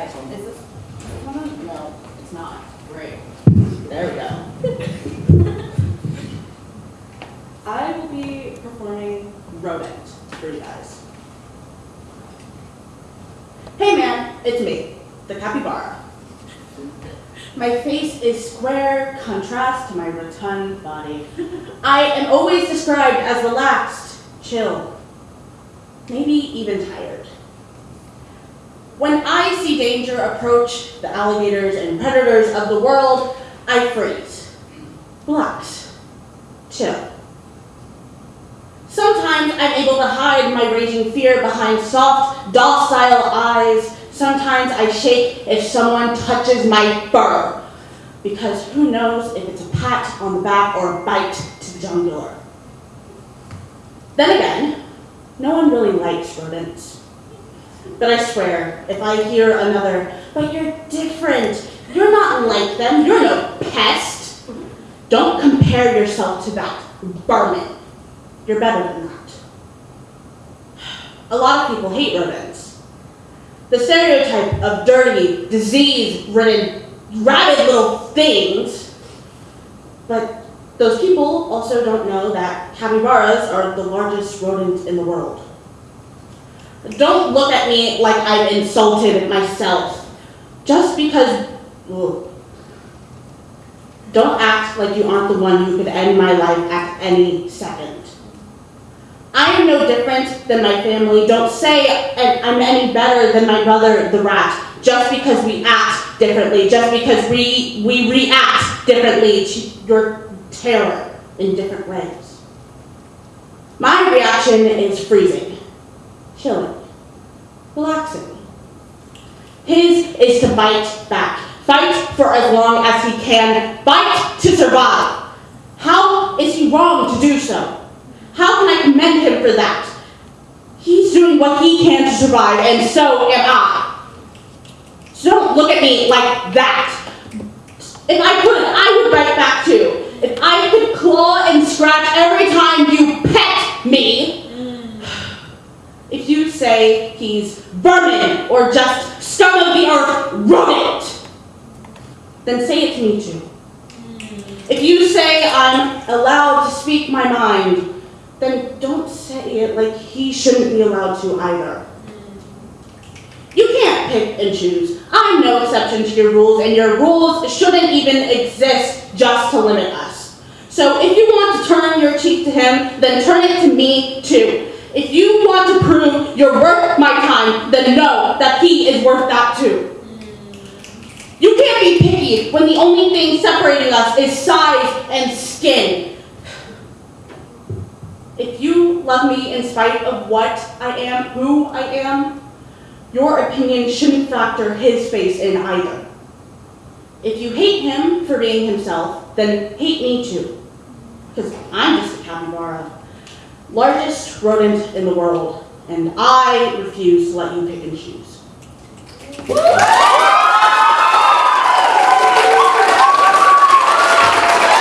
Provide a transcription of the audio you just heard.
right, is this one on? No, it's not. Great. There we go. I will be performing Rodent for you guys. Hey man, it's me, the capybara. My face is square contrast to my rotund body. I am always described as relaxed, chill, maybe even tired. When I see danger approach the alligators and predators of the world, I freeze, relax, chill. Sometimes I'm able to hide my raging fear behind soft, docile eyes. Sometimes I shake if someone touches my fur, because who knows if it's a pat on the back or a bite to the jugular. Then again, no one really likes rodents. But I swear, if I hear another, but you're different, you're not like them, you're no pest, don't compare yourself to that vermin. You're better than that. A lot of people hate rodents. The stereotype of dirty, disease-ridden, rabid little things. But those people also don't know that capybaras are the largest rodent in the world. Don't look at me like I've insulted myself. Just because, ugh. don't act like you aren't the one who could end my life at any second. I am no different than my family. Don't say I'm any better than my brother, the rat, just because we act differently, just because we, we react differently to your terror in different ways. My reaction is freezing, chilling, relaxing. His is to bite back, fight for as long as he can, fight to survive. How is he wrong to do so? How can I commend him for that? He's doing what he can to survive, and so am I. So don't look at me like that. If I could, I would bite back too. If I could claw and scratch every time you pet me, if you say he's vermin or just scum of the earth rodent, then say it to me too. Hmm. If you say I'm allowed to speak my mind, then don't say it like he shouldn't be allowed to either. Hmm. You can't pick and choose. I'm no exception to your rules, and your rules shouldn't even exist just to limit us. So if you want to turn your cheek to him, then turn it to me too. If you want to prove you're worth my time, then know that he is worth that too. You can't be picky when the only thing separating us is size and skin. If you love me in spite of what I am, who I am, your opinion shouldn't factor his face in either. If you hate him for being himself, then hate me too. Because I'm just a capybara. Largest rodent in the world, and I refuse to let you pick and choose.